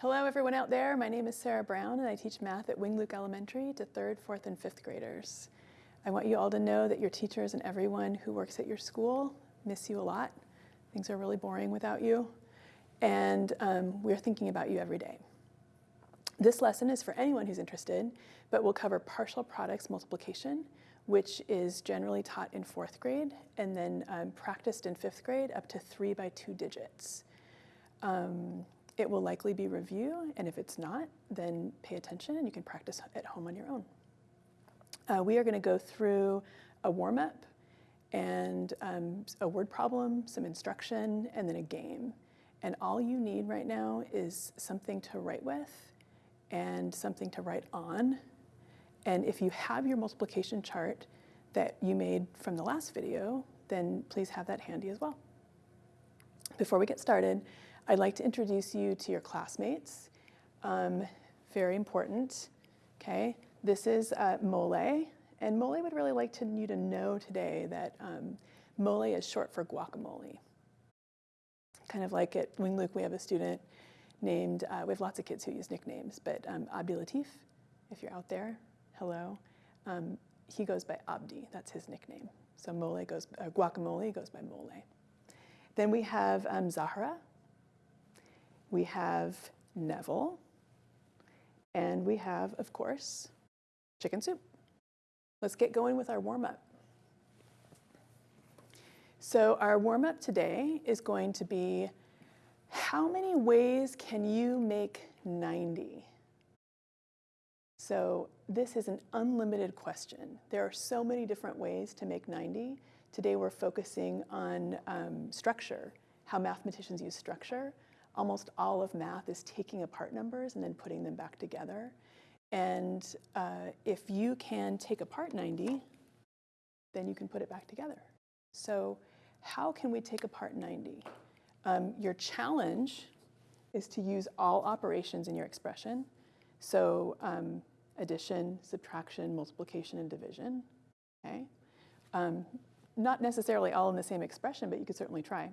Hello everyone out there, my name is Sarah Brown and I teach math at Wing Luke Elementary to third, fourth, and fifth graders. I want you all to know that your teachers and everyone who works at your school miss you a lot. Things are really boring without you. And um, we're thinking about you every day. This lesson is for anyone who's interested, but we'll cover partial products multiplication, which is generally taught in fourth grade and then um, practiced in fifth grade up to three by two digits. Um, it will likely be review, and if it's not, then pay attention and you can practice at home on your own. Uh, we are going to go through a warm-up and um, a word problem, some instruction, and then a game. And all you need right now is something to write with and something to write on. And if you have your multiplication chart that you made from the last video, then please have that handy as well. Before we get started, I'd like to introduce you to your classmates. Um, very important, okay? This is uh, Mole, and Mole would really like to, you to know today that um, Mole is short for guacamole. Kind of like at Wing Luke, we have a student named, uh, we have lots of kids who use nicknames, but um, Abdi Latif, if you're out there, hello. Um, he goes by Abdi, that's his nickname. So Mole goes, uh, guacamole goes by Mole. Then we have um, Zahra, we have Neville, and we have, of course, chicken soup. Let's get going with our warm-up. So our warm-up today is going to be, how many ways can you make 90? So this is an unlimited question. There are so many different ways to make 90. Today we're focusing on um, structure, how mathematicians use structure almost all of math is taking apart numbers and then putting them back together. And uh, if you can take apart 90, then you can put it back together. So how can we take apart 90? Um, your challenge is to use all operations in your expression. So um, addition, subtraction, multiplication, and division, okay? Um, not necessarily all in the same expression, but you could certainly try.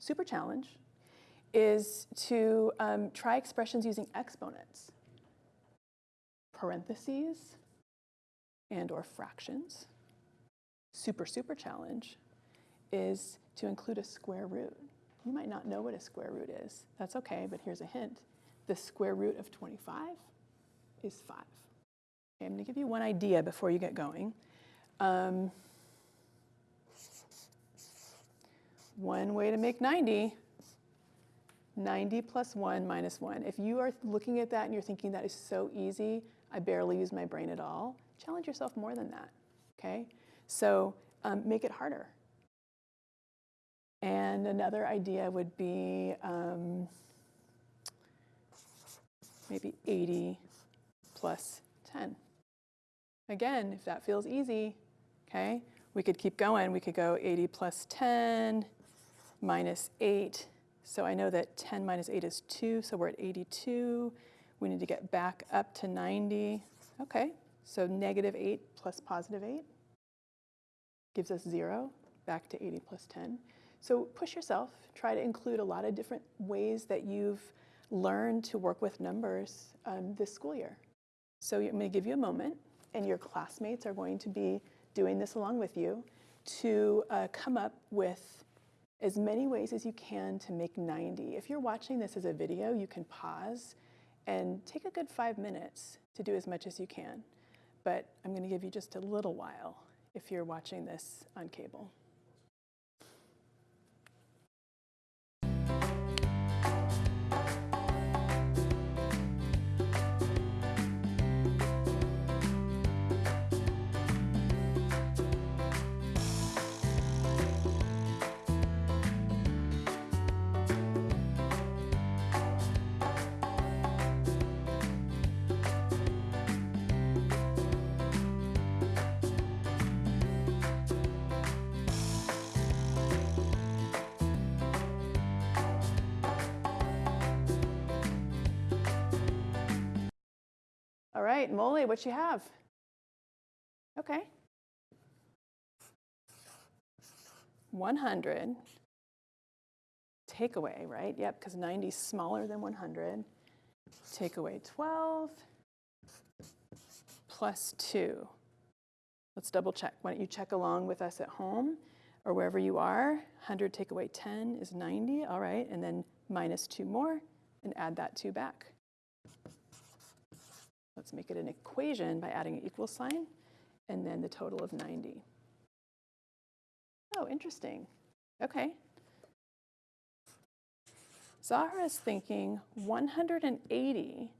Super challenge is to um, try expressions using exponents, parentheses, and or fractions. Super, super challenge is to include a square root. You might not know what a square root is. That's okay, but here's a hint. The square root of 25 is 5. Okay, I'm going to give you one idea before you get going. Um, one way to make 90 90 plus 1 minus 1. If you are looking at that and you're thinking that is so easy, I barely use my brain at all, challenge yourself more than that, okay? So um, make it harder. And another idea would be um, maybe 80 plus 10. Again, if that feels easy, okay, we could keep going. We could go 80 plus 10 minus 8 so I know that 10 minus 8 is 2, so we're at 82. We need to get back up to 90. Okay, so negative 8 plus positive 8 gives us 0, back to 80 plus 10. So push yourself. Try to include a lot of different ways that you've learned to work with numbers um, this school year. So I'm going to give you a moment, and your classmates are going to be doing this along with you to uh, come up with as many ways as you can to make 90. If you're watching this as a video, you can pause and take a good five minutes to do as much as you can. But I'm going to give you just a little while if you're watching this on cable. Right, Molly, what you have? Okay. 100. take away, right? Yep, because 90 is smaller than 100. Take away 12 plus 2. Let's double check. Why don't you check along with us at home or wherever you are? 100 take away 10 is 90, all right, and then minus 2 more and add that 2 back. Let's make it an equation by adding an equal sign and then the total of 90. Oh, interesting. Okay. Zahra's thinking 180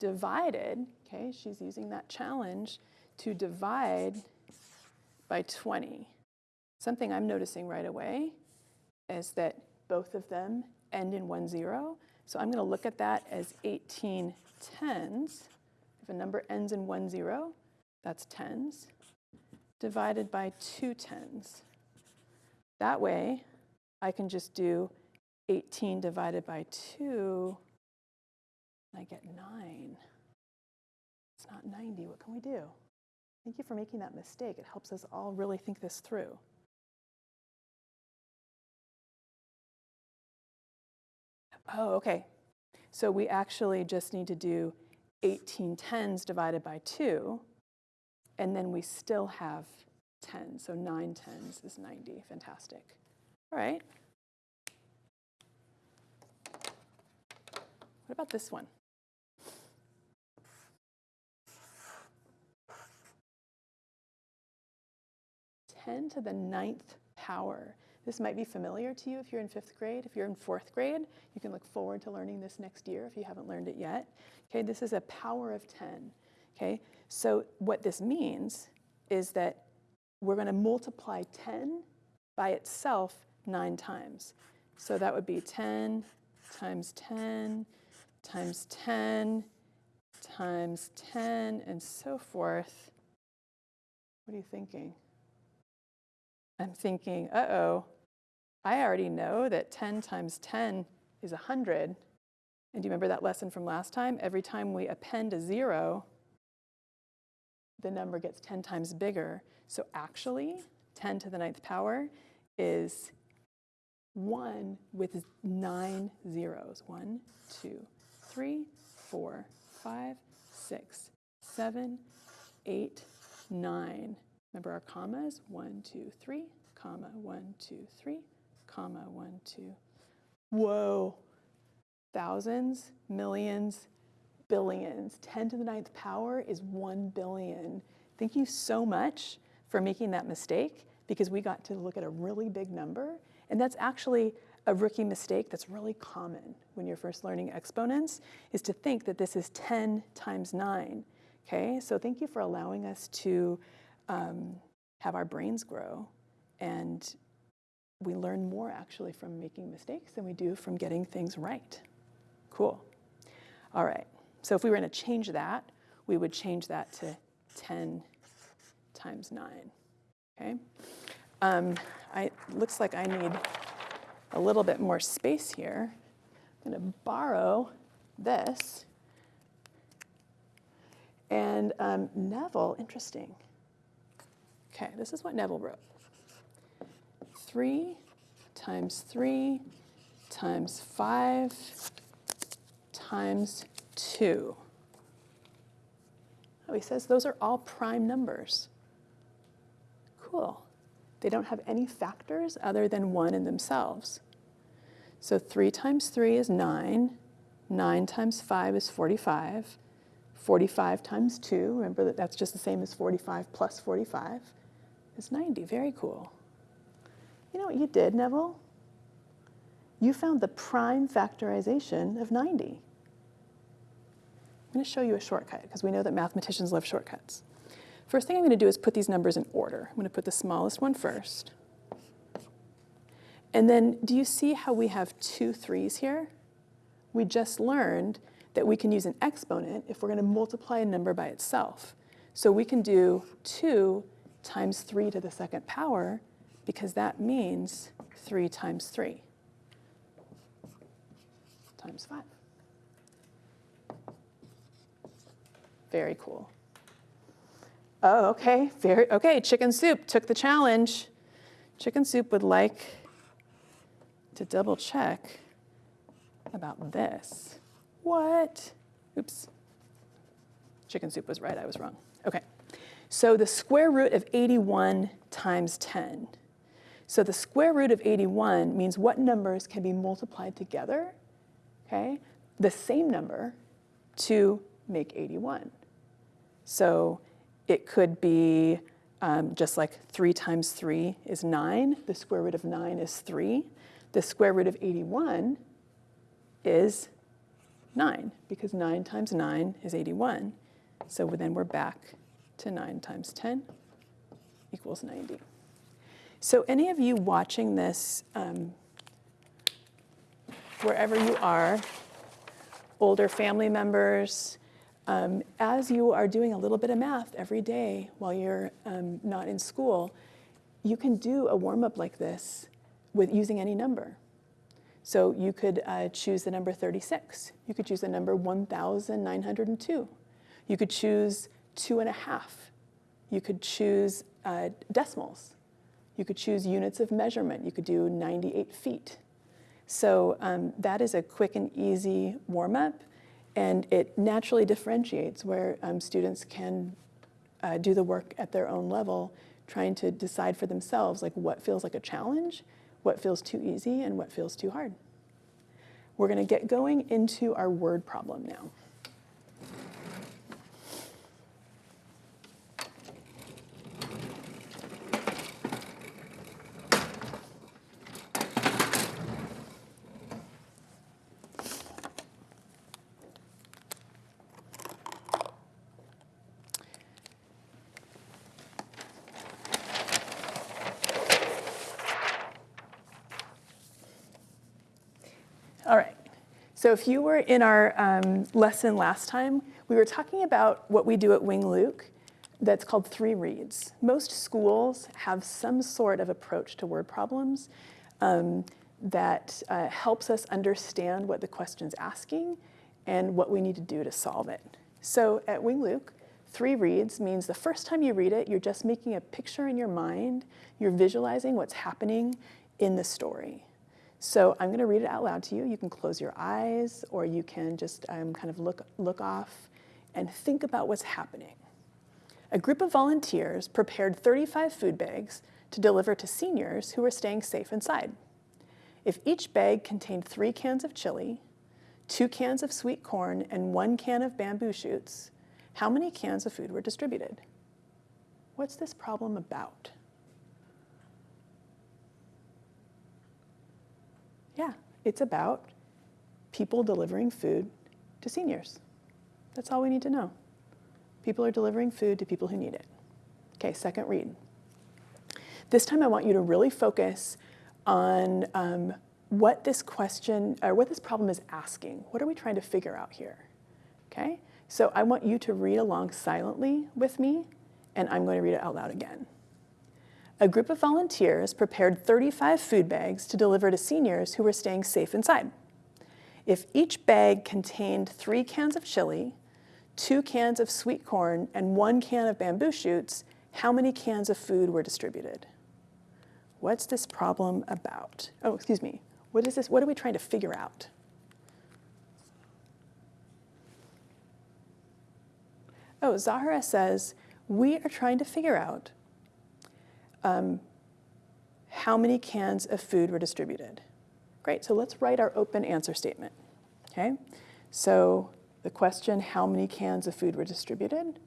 divided, okay, she's using that challenge to divide by 20. Something I'm noticing right away is that both of them end in one zero. So I'm going to look at that as 18 tens. If a number ends in one zero, that's tens, divided by two tens. That way, I can just do 18 divided by 2, and I get 9. It's not 90. What can we do? Thank you for making that mistake. It helps us all really think this through. Oh, okay. So we actually just need to do 18 tens divided by 2, and then we still have 10. So 9 tens is 90. Fantastic. All right. What about this one? 10 to the ninth power. This might be familiar to you if you're in fifth grade. If you're in fourth grade, you can look forward to learning this next year if you haven't learned it yet. Okay, this is a power of 10. Okay, so what this means is that we're going to multiply 10 by itself nine times. So that would be 10 times 10 times 10 times 10 and so forth. What are you thinking? I'm thinking, uh-oh, I already know that 10 times 10 is 100. And do you remember that lesson from last time? Every time we append a zero, the number gets 10 times bigger. So actually, 10 to the ninth power is 1 with nine zeros. 1, 2, 3, 4, 5, 6, 7, 8, 9. Remember our commas? One, two, three, comma, one, two, three, comma, one, two. Whoa. Thousands, millions, billions. 10 to the ninth power is 1 billion. Thank you so much for making that mistake because we got to look at a really big number. And that's actually a rookie mistake that's really common when you're first learning exponents is to think that this is 10 times 9. Okay, so thank you for allowing us to um, have our brains grow. And we learn more actually from making mistakes than we do from getting things right. Cool. All right. So if we were going to change that, we would change that to 10 times 9. Okay. Um, looks like I need a little bit more space here. I'm going to borrow this. And um, Neville, interesting. Okay, this is what Neville wrote. 3 times 3 times 5 times 2. Oh, he says those are all prime numbers. Cool. They don't have any factors other than 1 in themselves. So 3 times 3 is 9. 9 times 5 is 45. 45 times 2, remember that that's just the same as 45 plus 45 is 90. Very cool. You know what you did, Neville? You found the prime factorization of 90. I'm going to show you a shortcut because we know that mathematicians love shortcuts. First thing I'm going to do is put these numbers in order. I'm going to put the smallest one first. And then do you see how we have two threes here? We just learned that we can use an exponent if we're going to multiply a number by itself. So we can do 2 times 3 to the second power because that means 3 times 3 times 5. Very cool. Oh, okay, very, okay, chicken soup took the challenge. Chicken soup would like to double check about this. What? Oops. Chicken soup was right, I was wrong. Okay. So the square root of 81 times 10. So the square root of 81 means what numbers can be multiplied together, okay? The same number to make 81. So it could be um, just like 3 times 3 is 9. The square root of 9 is 3. The square root of 81 is 9, because 9 times 9 is 81. So then we're back to 9 times 10 equals 90. So any of you watching this, um, wherever you are, older family members, um, as you are doing a little bit of math every day while you're um, not in school, you can do a warm-up like this with using any number. So you could uh, choose the number 36. You could choose the number 1,902. You could choose two and a half. You could choose uh, decimals. You could choose units of measurement. You could do 98 feet. So um, that is a quick and easy warm-up, and it naturally differentiates where um, students can uh, do the work at their own level, trying to decide for themselves like what feels like a challenge, what feels too easy, and what feels too hard. We're going to get going into our word problem now. All right. So if you were in our um, lesson last time, we were talking about what we do at Wing Luke that's called three reads. Most schools have some sort of approach to word problems um, that uh, helps us understand what the question's asking and what we need to do to solve it. So at Wing Luke, three reads means the first time you read it, you're just making a picture in your mind, you're visualizing what's happening in the story. So I'm going to read it out loud to you. You can close your eyes or you can just um, kind of look, look off and think about what's happening. A group of volunteers prepared 35 food bags to deliver to seniors who were staying safe inside. If each bag contained three cans of chili, two cans of sweet corn, and one can of bamboo shoots, how many cans of food were distributed? What's this problem about? Yeah, it's about people delivering food to seniors. That's all we need to know. People are delivering food to people who need it. Okay, second read. This time I want you to really focus on um, what this question, or what this problem is asking. What are we trying to figure out here? Okay, so I want you to read along silently with me, and I'm going to read it out loud again a group of volunteers prepared 35 food bags to deliver to seniors who were staying safe inside. If each bag contained three cans of chili, two cans of sweet corn, and one can of bamboo shoots, how many cans of food were distributed? What's this problem about? Oh, excuse me. What is this? What are we trying to figure out? Oh, Zahara says, we are trying to figure out um, how many cans of food were distributed. Great, so let's write our open answer statement, okay? So the question, how many cans of food were distributed?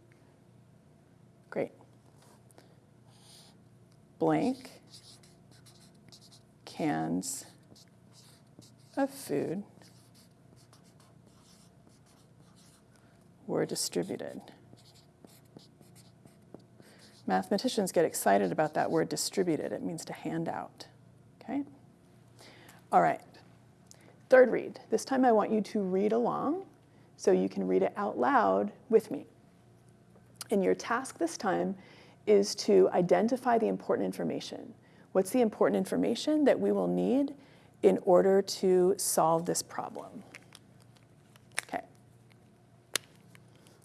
Great. Blank cans of food were distributed. Mathematicians get excited about that word distributed. It means to hand out, okay? All right, third read. This time I want you to read along so you can read it out loud with me. And your task this time is to identify the important information. What's the important information that we will need in order to solve this problem?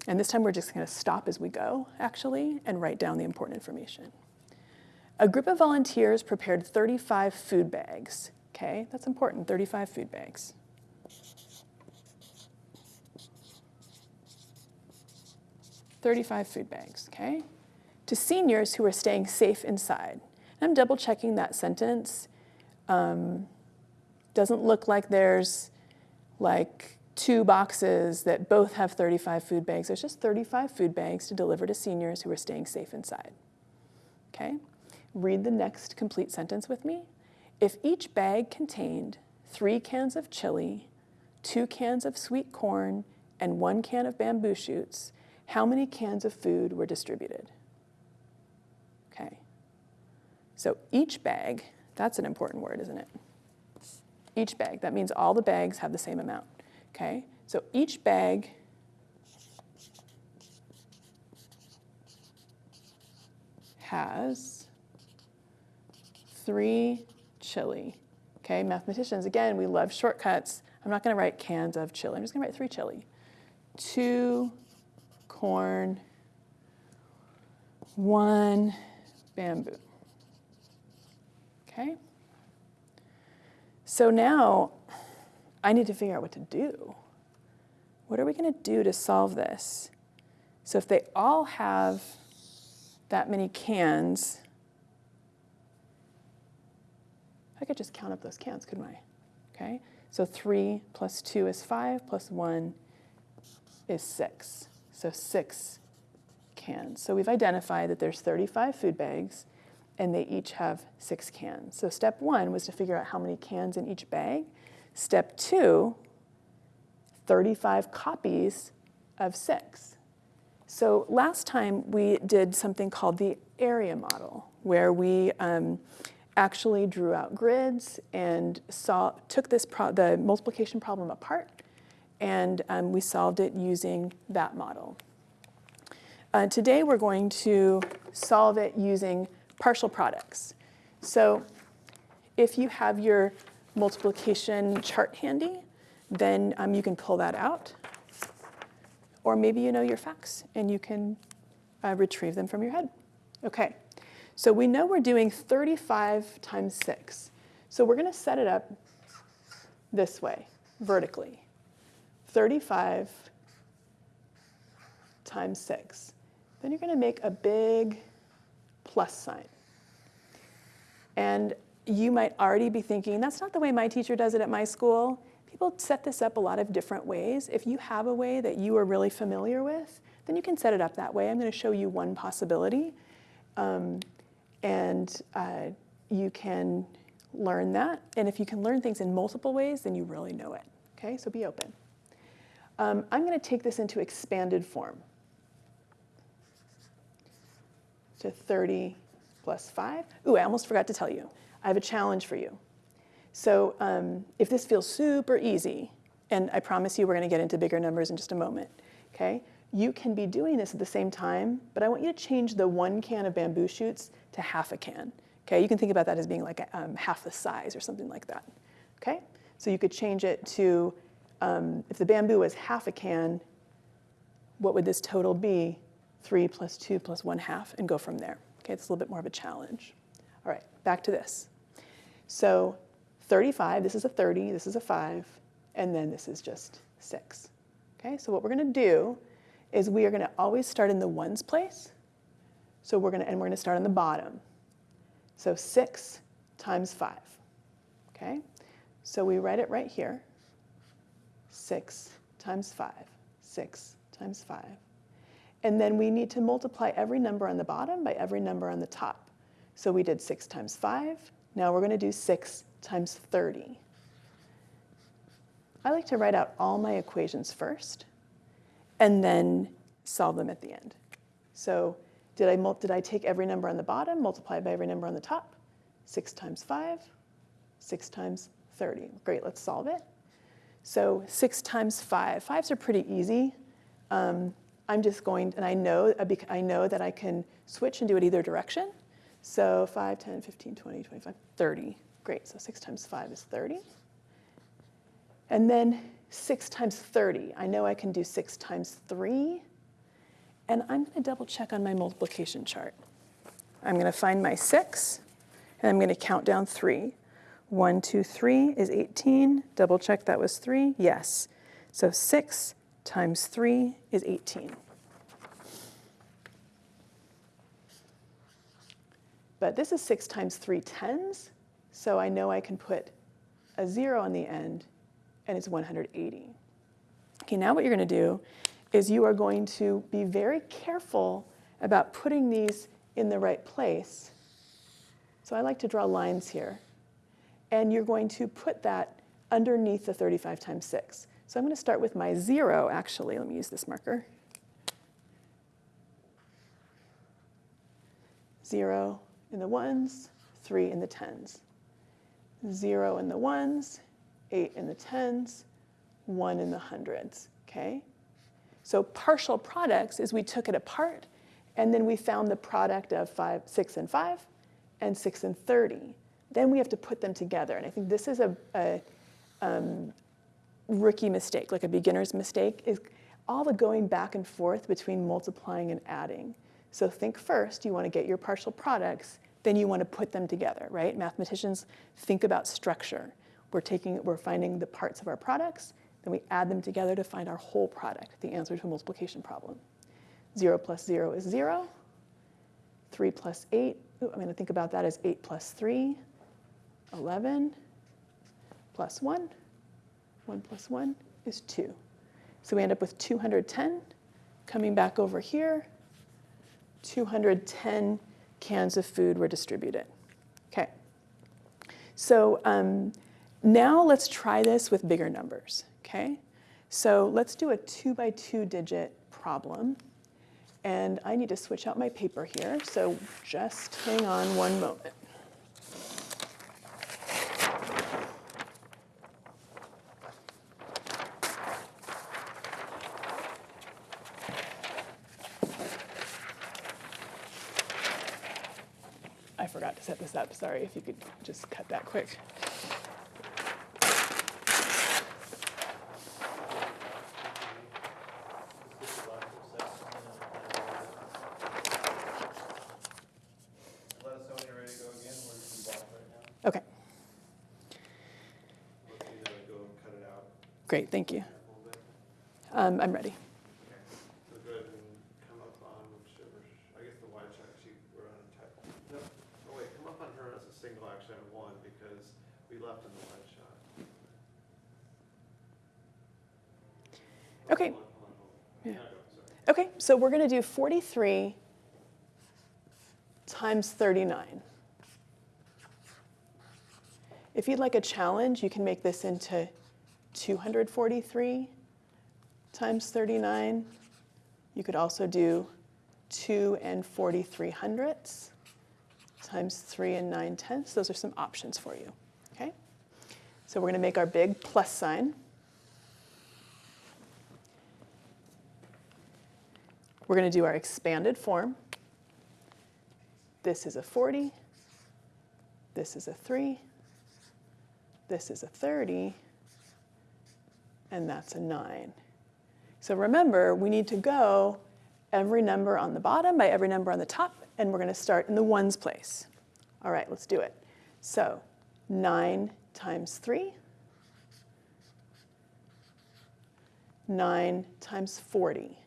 And this time we're just going to stop as we go, actually, and write down the important information. A group of volunteers prepared 35 food bags. Okay, that's important, 35 food bags. Thirty-five food bags, okay? To seniors who are staying safe inside. And I'm double checking that sentence. Um, doesn't look like there's like two boxes that both have 35 food bags. There's just 35 food bags to deliver to seniors who are staying safe inside. Okay? Read the next complete sentence with me. If each bag contained three cans of chili, two cans of sweet corn, and one can of bamboo shoots, how many cans of food were distributed? Okay. So each bag, that's an important word, isn't it? Each bag, that means all the bags have the same amount. Okay, so each bag has three chili. Okay, mathematicians, again, we love shortcuts. I'm not going to write cans of chili. I'm just to write three chili. Two corn, one bamboo. Okay? So now I need to figure out what to do. What are we going to do to solve this? So if they all have that many cans, I could just count up those cans, couldn't I? Okay, so 3 plus 2 is 5, plus 1 is 6. So 6 cans. So we've identified that there's 35 food bags, and they each have 6 cans. So step 1 was to figure out how many cans in each bag. Step two, 35 copies of six. So last time we did something called the area model, where we um, actually drew out grids and saw, took this the multiplication problem apart, and um, we solved it using that model. Uh, today we're going to solve it using partial products. So if you have your multiplication chart handy, then um, you can pull that out. Or maybe you know your facts and you can uh, retrieve them from your head. Okay, so we know we're doing 35 times 6. So we're going to set it up this way, vertically. 35 times 6. Then you're going to make a big plus sign. And you might already be thinking, that's not the way my teacher does it at my school. People set this up a lot of different ways. If you have a way that you are really familiar with, then you can set it up that way. I'm going to show you one possibility. Um, and uh, you can learn that. And if you can learn things in multiple ways, then you really know it. Okay, so be open. Um, I'm going to take this into expanded form. So 30 plus 5. Ooh, I almost forgot to tell you. I have a challenge for you. So um, if this feels super easy, and I promise you we're going to get into bigger numbers in just a moment, okay? You can be doing this at the same time, but I want you to change the one can of bamboo shoots to half a can. Okay, you can think about that as being like um, half the size or something like that. Okay, so you could change it to, um, if the bamboo was half a can, what would this total be? Three plus two plus one half, and go from there. Okay, it's a little bit more of a challenge. All right, back to this. So 35, this is a 30, this is a 5, and then this is just 6. Okay, so what we're going to do is we are going to always start in the ones place. So we're going to, and we're going to start on the bottom. So 6 times 5. Okay, so we write it right here. 6 times 5. 6 times 5. And then we need to multiply every number on the bottom by every number on the top. So we did 6 times 5. Now we're going to do 6 times 30. I like to write out all my equations first and then solve them at the end. So did I, did I take every number on the bottom, multiply by every number on the top? 6 times 5, 6 times 30. Great, let's solve it. So 6 times 5. Fives are pretty easy. Um, I'm just going, and I know, I know that I can switch and do it either direction. So 5, 10, 15, 20, 25, 30. Great, so 6 times 5 is 30. And then 6 times 30. I know I can do 6 times 3. And I'm going to double check on my multiplication chart. I'm going to find my 6, and I'm going to count down 3. 1, 2, 3 is 18. Double check that was 3. Yes. So 6 times 3 is 18. But this is 6 times 3 tens, so I know I can put a 0 on the end, and it's 180. Okay, now what you're going to do is you are going to be very careful about putting these in the right place. So I like to draw lines here. And you're going to put that underneath the 35 times 6. So I'm going to start with my 0, actually. Let me use this marker. 0 in the ones, 3 in the tens. 0 in the ones, 8 in the tens, 1 in the hundreds, okay? So partial products is we took it apart and then we found the product of five, 6 and 5 and 6 and 30. Then we have to put them together. And I think this is a, a um, rookie mistake, like a beginner's mistake, is all the going back and forth between multiplying and adding. So think first, you want to get your partial products, then you want to put them together, right? Mathematicians think about structure. We're taking, we're finding the parts of our products, then we add them together to find our whole product, the answer to a multiplication problem. 0 plus 0 is 0. 3 plus 8, ooh, I'm going to think about that as 8 plus 3, 11 plus 1. 1 plus 1 is 2. So we end up with 210. Coming back over here, 210 cans of food were distributed. Okay. So um, now let's try this with bigger numbers. Okay. So let's do a two by two digit problem. And I need to switch out my paper here. So just hang on one moment. set this up. Sorry if you could just cut that quick. Okay. Great, thank you. Um, I'm ready. Okay. Yeah. Okay, so we're going to do 43 times 39. If you'd like a challenge, you can make this into 243 times 39. You could also do 2 and 43 hundredths times 3 and 9 tenths. Those are some options for you. So we're going to make our big plus sign. We're going to do our expanded form. This is a 40. This is a 3. This is a 30. And that's a 9. So remember, we need to go every number on the bottom by every number on the top, and we're going to start in the ones place. All right, let's do it. So 9 times 3. 9 times 40.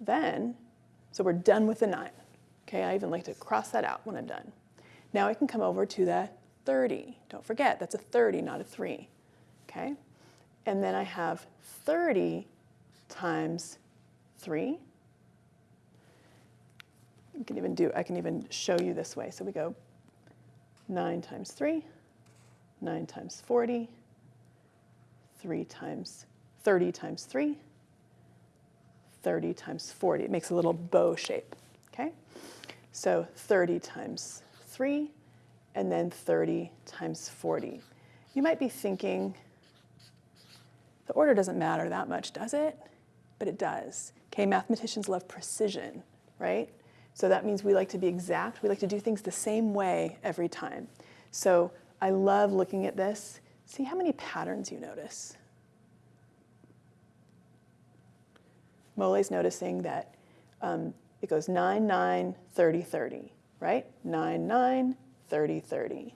Then, so we're done with the 9. Okay, I even like to cross that out when I'm done. Now I can come over to the 30. Don't forget, that's a 30, not a 3. Okay? And then I have 30 times 3. You can even do, I can even show you this way. So we go 9 times 3, 9 times 40, 3 times 30 times 3, 30 times 40. It makes a little bow shape, okay? So 30 times 3, and then 30 times 40. You might be thinking, the order doesn't matter that much, does it? But it does. Okay, mathematicians love precision, right? So that means we like to be exact. We like to do things the same way every time. So I love looking at this. See how many patterns you notice. Mole's noticing that um, it goes 9, 9, 30, 30. right? 9, 9, 30, 30.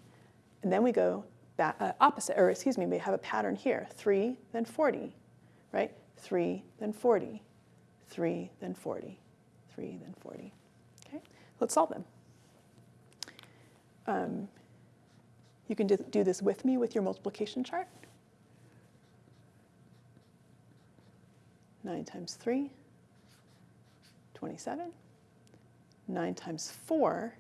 And then we go back, uh, opposite, or excuse me, we have a pattern here. 3, then 40, right? 3, then 40, 3, then 40, 3, then 40. Let's solve them. Um, you can do, do this with me with your multiplication chart. 9 times 3, 27. 9 times 4,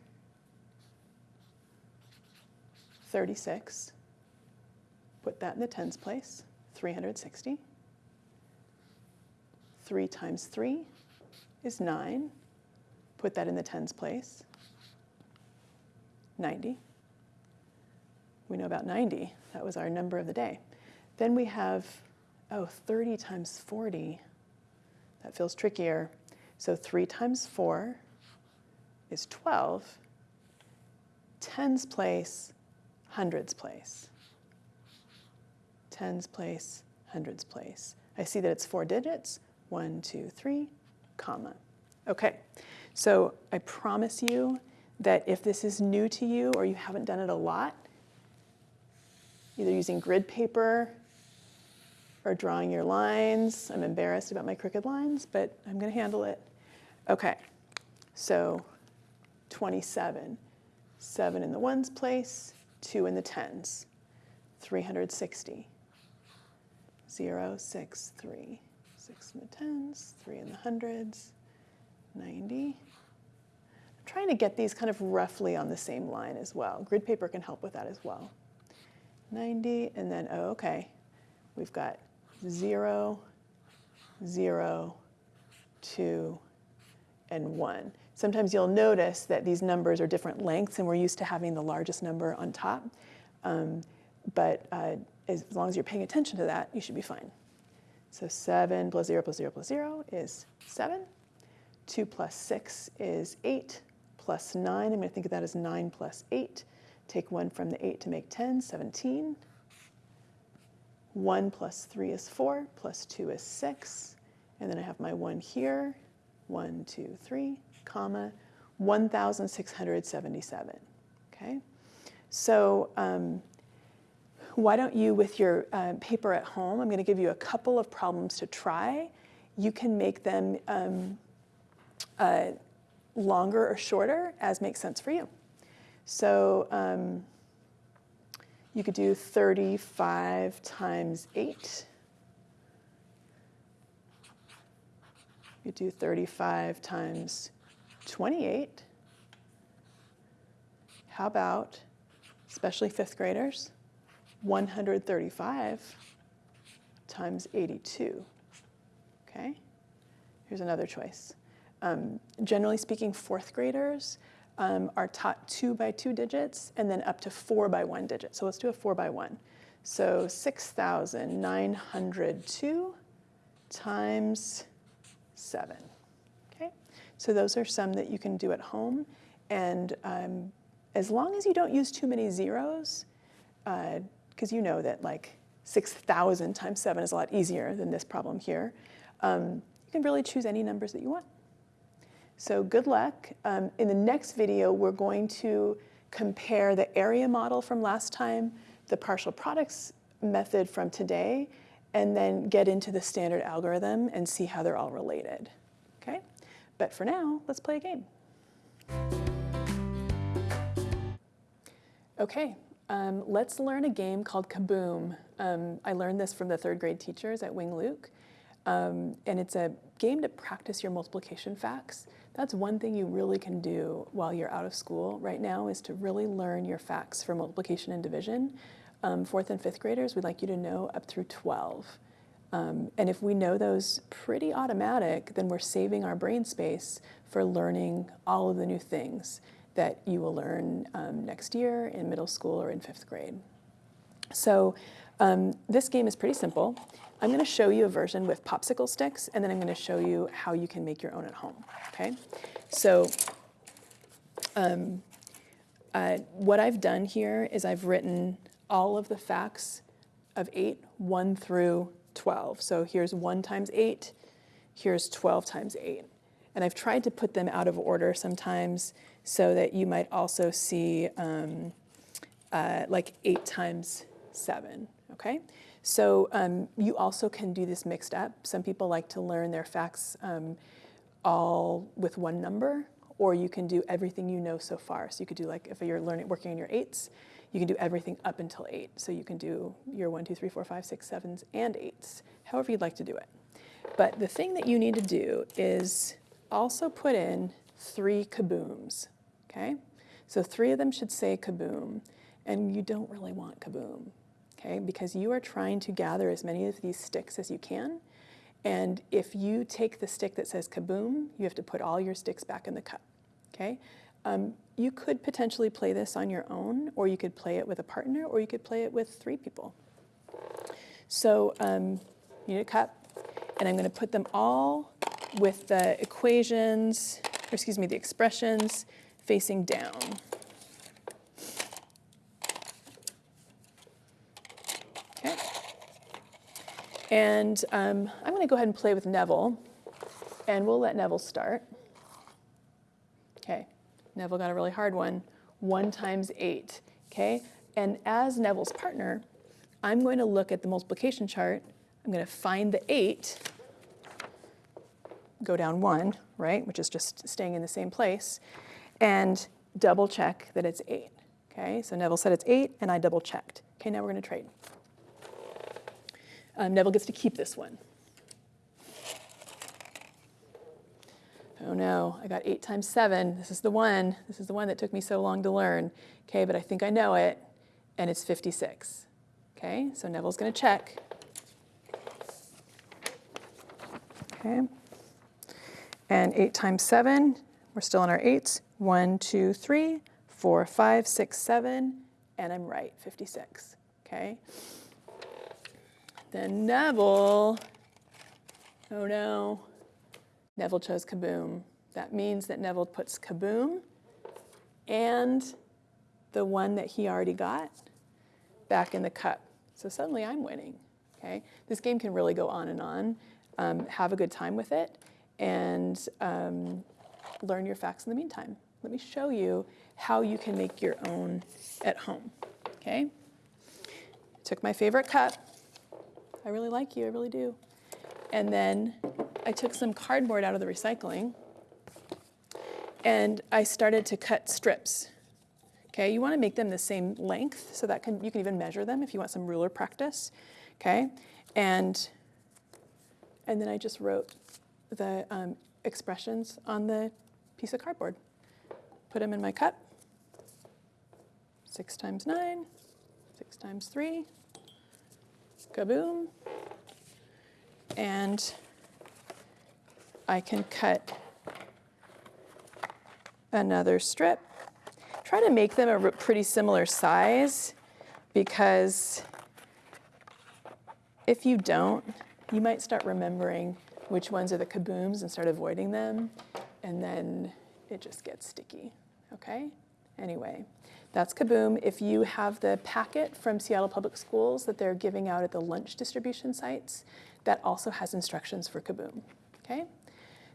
36. Put that in the tens place, 360. 3 times 3 is 9. Put that in the tens place, 90. We know about 90. That was our number of the day. Then we have, oh, 30 times 40. That feels trickier. So 3 times 4 is 12. Tens place, hundreds place. Tens place, hundreds place. I see that it's four digits. One, two, three, comma. Okay, so I promise you that if this is new to you or you haven't done it a lot, either using grid paper or drawing your lines. I'm embarrassed about my crooked lines, but I'm going to handle it. Okay, so 27. 7 in the ones place, 2 in the tens. 360. 0, 6, 3. 6 in the tens, 3 in the hundreds, 90. I'm trying to get these kind of roughly on the same line as well. Grid paper can help with that as well. 90, and then, oh, okay, we've got 0, 0, 2, and 1. Sometimes you'll notice that these numbers are different lengths, and we're used to having the largest number on top. Um, but uh, as long as you're paying attention to that, you should be fine. So 7 plus 0 plus 0 plus 0 is 7. 2 plus 6 is 8. Plus 9, I'm going to think of that as 9 plus 8. Take 1 from the 8 to make 10, 17. 1 plus 3 is 4, plus 2 is 6. And then I have my 1 here, 1, 2, 3, comma, 1,677. Okay? So um, why don't you, with your uh, paper at home, I'm going to give you a couple of problems to try. You can make them um, uh, longer or shorter as makes sense for you. So um, you could do 35 times 8. You do 35 times 28. How about, especially fifth graders, 135 times 82? Okay, here's another choice. Um, generally speaking, fourth graders um, are taught two by two digits and then up to four by one digit. So let's do a four by one. So 6,902 times seven. Okay, so those are some that you can do at home. And um, as long as you don't use too many zeros, because uh, you know that like 6,000 times seven is a lot easier than this problem here, um, you can really choose any numbers that you want. So good luck. Um, in the next video, we're going to compare the area model from last time, the partial products method from today, and then get into the standard algorithm and see how they're all related. Okay? But for now, let's play a game. Okay, um, let's learn a game called Kaboom. Um, I learned this from the third grade teachers at Wing Luke. Um, and it's a game to practice your multiplication facts. That's one thing you really can do while you're out of school right now is to really learn your facts for multiplication and division. Um, fourth and fifth graders, we'd like you to know up through 12. Um, and if we know those pretty automatic, then we're saving our brain space for learning all of the new things that you will learn um, next year in middle school or in fifth grade. So um, this game is pretty simple. I'm going to show you a version with popsicle sticks, and then I'm going to show you how you can make your own at home. Okay, so um, uh, what I've done here is I've written all of the facts of 8, 1 through 12. So here's 1 times 8, here's 12 times 8. And I've tried to put them out of order sometimes so that you might also see um, uh, like eight times seven, okay? So um, you also can do this mixed up. Some people like to learn their facts um, all with one number, or you can do everything you know so far. So you could do like, if you're learning, working on your eights, you can do everything up until eight. So you can do your one, two, three, four, five, six, sevens, and eights, however you'd like to do it. But the thing that you need to do is also put in three kabooms, okay? So three of them should say kaboom, and you don't really want kaboom, okay? Because you are trying to gather as many of these sticks as you can, and if you take the stick that says kaboom, you have to put all your sticks back in the cup, okay? Um, you could potentially play this on your own, or you could play it with a partner, or you could play it with three people. So um, you need a cup, and I'm going to put them all with the equations, or excuse me, the expressions facing down. And um, I'm going to go ahead and play with Neville, and we'll let Neville start. Okay, Neville got a really hard one. 1 times 8, okay? And as Neville's partner, I'm going to look at the multiplication chart. I'm going to find the 8, go down 1, right, which is just staying in the same place, and double check that it's 8. Okay, so Neville said it's 8, and I double checked. Okay, now we're going to trade. Um, Neville gets to keep this one. Oh no, I got 8 times 7. This is the one. This is the one that took me so long to learn. Okay, but I think I know it, and it's 56. Okay, so Neville's going to check. Okay. And 8 times 7, we're still on our 8s. 1, 2, 3, 4, 5, 6, 7, and I'm right, 56. Okay. Then Neville, oh no, Neville chose kaboom. That means that Neville puts kaboom and the one that he already got back in the cup. So suddenly I'm winning, okay? This game can really go on and on. Um, have a good time with it and um, learn your facts in the meantime. Let me show you how you can make your own at home, okay? Took my favorite cup. I really like you, I really do. And then I took some cardboard out of the recycling and I started to cut strips. Okay, you want to make them the same length so that can, you can even measure them if you want some ruler practice. Okay, and, and then I just wrote the um, expressions on the piece of cardboard. Put them in my cup. Six times nine, six times three, kaboom. And I can cut another strip. Try to make them a pretty similar size because if you don't, you might start remembering which ones are the kabooms and start avoiding them, and then it just gets sticky, okay? Anyway, that's Kaboom. If you have the packet from Seattle Public Schools that they're giving out at the lunch distribution sites, that also has instructions for Kaboom, okay?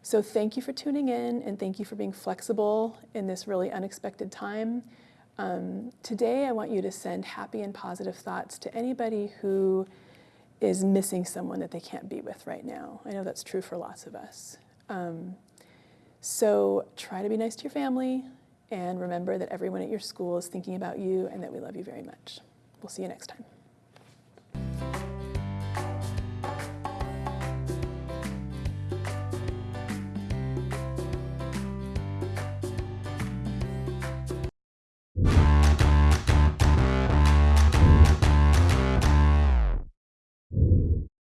So thank you for tuning in and thank you for being flexible in this really unexpected time. Um, today, I want you to send happy and positive thoughts to anybody who is missing someone that they can't be with right now. I know that's true for lots of us. Um, so try to be nice to your family and remember that everyone at your school is thinking about you and that we love you very much. We'll see you next time.